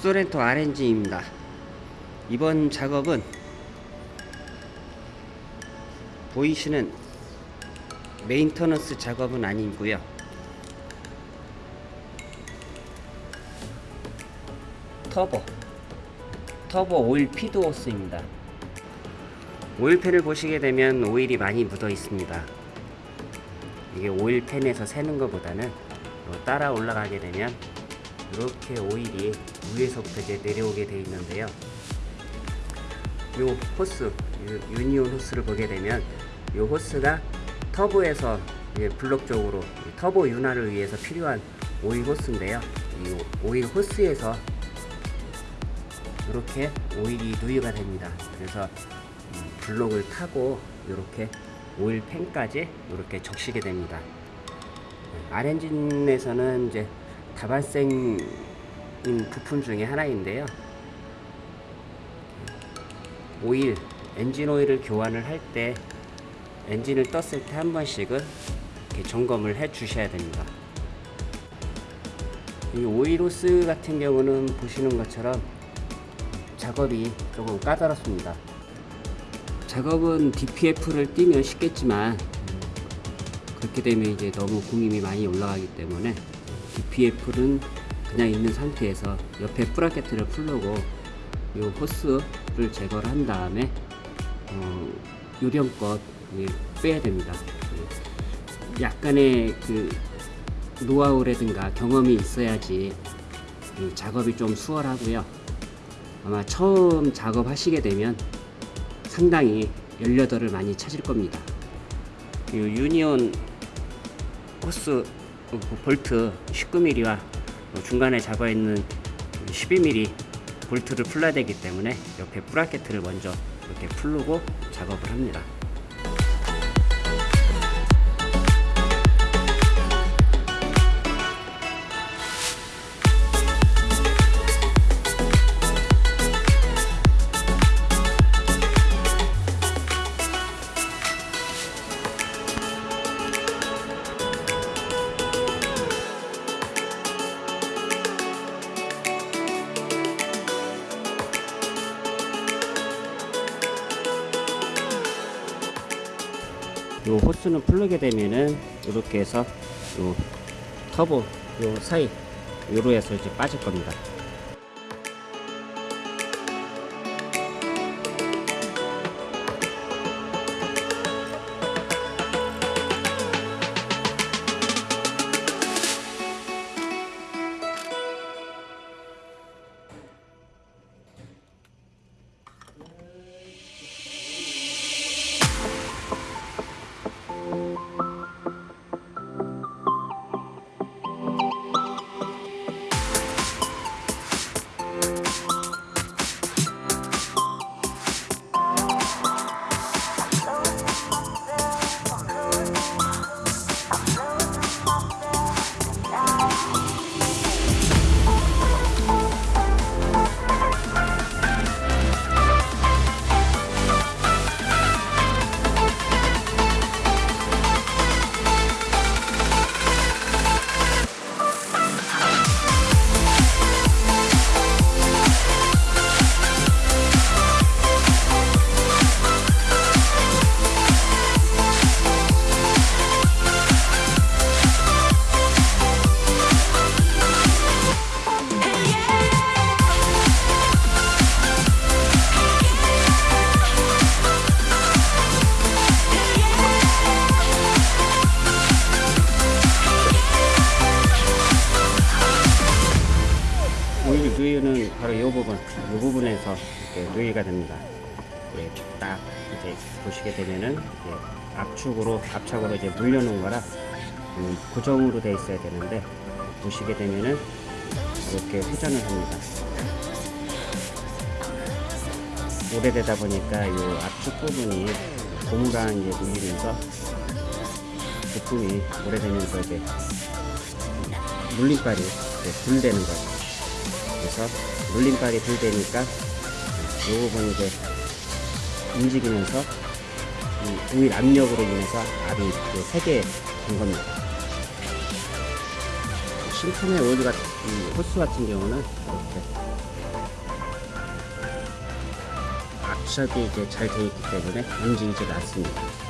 쏘렌토 R엔진입니다. 이번 작업은 보이시는 maintenance 작업은 아니고요. 터보 터보 오일 feed 호스입니다. 오일팬을 보시게 되면 오일이 많이 묻어 있습니다. 이게 오일팬에서 새는 것보다는 따라 올라가게 되면 이렇게 오일이 위에서부터 이제 내려오게 되어 있는데요. 이 호스, 유니온 호스를 보게 되면 이 호스가 터보에서 블록 쪽으로 터보 윤활을 위해서 필요한 오일 호스인데요. 이 오일 호스에서 이렇게 오일이 누유가 됩니다. 그래서 블록을 타고 이렇게 오일 팬까지 이렇게 적시게 됩니다. R엔진에서는 이제 다발생인 부품 중에 하나인데요. 오일, 엔진 오일을 교환을 할 때 엔진을 떴을 때 한 번씩은 이렇게 점검을 해 주셔야 됩니다. 이 오일호스 같은 경우는 보시는 것처럼 작업이 조금 까다롭습니다. 작업은 DPF를 띄면 쉽겠지만 그렇게 되면 이제 너무 공임이 많이 올라가기 때문에 DPF는 그냥 있는 상태에서 옆에 프라켓을 풀르고 이 호스를 제거를 한 다음에 어, 요령껏 빼야 됩니다. 약간의 그 노하우라든가 경험이 있어야지 작업이 좀 수월하고요. 아마 처음 작업하시게 되면 상당히 연료도를 많이 찾을 겁니다. 이 유니온 호스 볼트 19mm와 중간에 잡아 있는 12mm 볼트를 풀어야 되기 때문에 옆에 브라켓을 먼저 이렇게 풀고 작업을 합니다. 요 호스는 풀르게 되면은 이렇게 해서 요 터보 요 사이 요로 해서 이제 빠질 겁니다. 바로 이 부분, 이 부분에서 이렇게 누유가 됩니다. 예, 딱 이제 보시게 되면은 이제 압축으로 압착으로 이제 물려놓은 거라 음, 고정으로 돼 있어야 되는데 보시게 되면은 이렇게 회전을 합니다. 오래되다 보니까 이 압축 부분이 고무랑 이제 물리면서 부품이 오래되면서 이제 물림발이 이제 불되는 거죠. 그래서 물림발이 불되니까 이 부분이 이제 움직이면서 이 우일 압력으로 인해서 알이 이제 세게 된 겁니다. 신품의 오일 같은, 호스 같은 경우는 이렇게 압착이 이제 잘 되어 있기 때문에 움직이지 않습니다.